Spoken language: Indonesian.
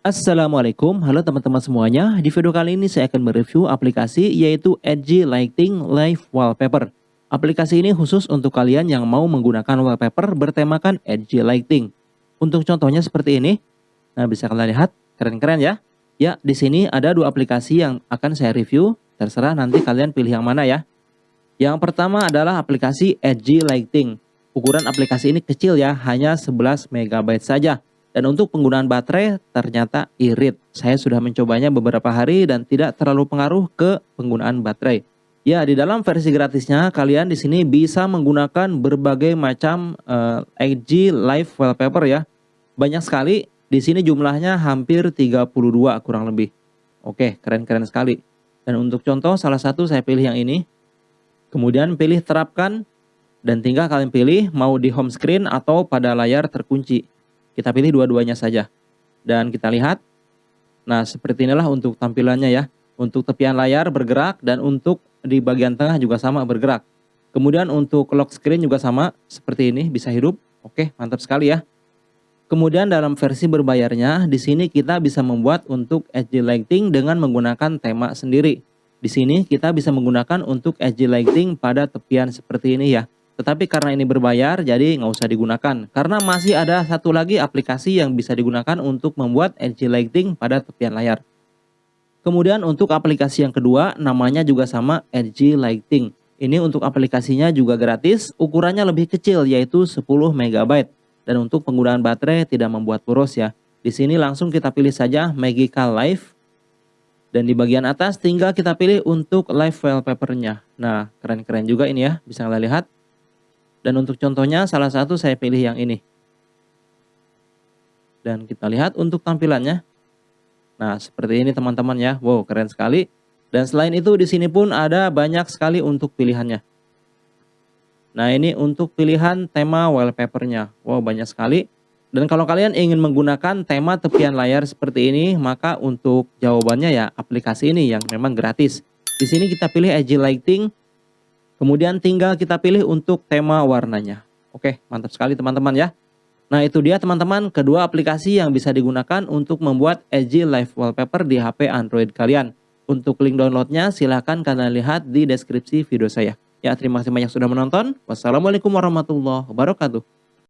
Assalamualaikum, halo teman-teman semuanya. Di video kali ini saya akan mereview aplikasi yaitu Edgy Lighting Live Wallpaper. Aplikasi ini khusus untuk kalian yang mau menggunakan wallpaper bertemakan Edgy Lighting. Untuk contohnya seperti ini. Nah, bisa kalian lihat, keren-keren ya. Ya, di sini ada dua aplikasi yang akan saya review. Terserah nanti kalian pilih yang mana ya. Yang pertama adalah aplikasi Edgy Lighting. Ukuran aplikasi ini kecil ya, hanya 11 MB saja dan untuk penggunaan baterai ternyata irit. Saya sudah mencobanya beberapa hari dan tidak terlalu pengaruh ke penggunaan baterai. Ya, di dalam versi gratisnya kalian di sini bisa menggunakan berbagai macam uh, eh, IG Live Wallpaper ya. Banyak sekali. Di sini jumlahnya hampir 32 kurang lebih. Oke, keren-keren sekali. Dan untuk contoh salah satu saya pilih yang ini. Kemudian pilih terapkan dan tinggal kalian pilih mau di home screen atau pada layar terkunci. Kita pilih dua-duanya saja. Dan kita lihat. Nah, seperti inilah untuk tampilannya ya. Untuk tepian layar bergerak dan untuk di bagian tengah juga sama bergerak. Kemudian untuk lock screen juga sama seperti ini bisa hidup. Oke, mantap sekali ya. Kemudian dalam versi berbayarnya, di sini kita bisa membuat untuk edge lighting dengan menggunakan tema sendiri. Di sini kita bisa menggunakan untuk edge lighting pada tepian seperti ini ya. Tetapi karena ini berbayar, jadi nggak usah digunakan. Karena masih ada satu lagi aplikasi yang bisa digunakan untuk membuat edge lighting pada tepian layar. Kemudian untuk aplikasi yang kedua, namanya juga sama Edge Lighting. Ini untuk aplikasinya juga gratis, ukurannya lebih kecil yaitu 10 MB. Dan untuk penggunaan baterai tidak membuat boros ya. Di sini langsung kita pilih saja Magical Live. Dan di bagian atas tinggal kita pilih untuk live wallpapernya. Nah, keren-keren juga ini ya, bisa kalian lihat. Dan untuk contohnya salah satu saya pilih yang ini. Dan kita lihat untuk tampilannya. Nah, seperti ini teman-teman ya. Wow, keren sekali. Dan selain itu di sini pun ada banyak sekali untuk pilihannya. Nah, ini untuk pilihan tema wallpapernya. Wow, banyak sekali. Dan kalau kalian ingin menggunakan tema tepian layar seperti ini, maka untuk jawabannya ya aplikasi ini yang memang gratis. Di sini kita pilih Edge Lighting Kemudian tinggal kita pilih untuk tema warnanya. Oke, mantap sekali teman-teman ya. Nah itu dia teman-teman kedua aplikasi yang bisa digunakan untuk membuat Edgy Live Wallpaper di HP Android kalian. Untuk link downloadnya silahkan kalian lihat di deskripsi video saya. Ya terima kasih banyak sudah menonton. Wassalamualaikum warahmatullahi wabarakatuh.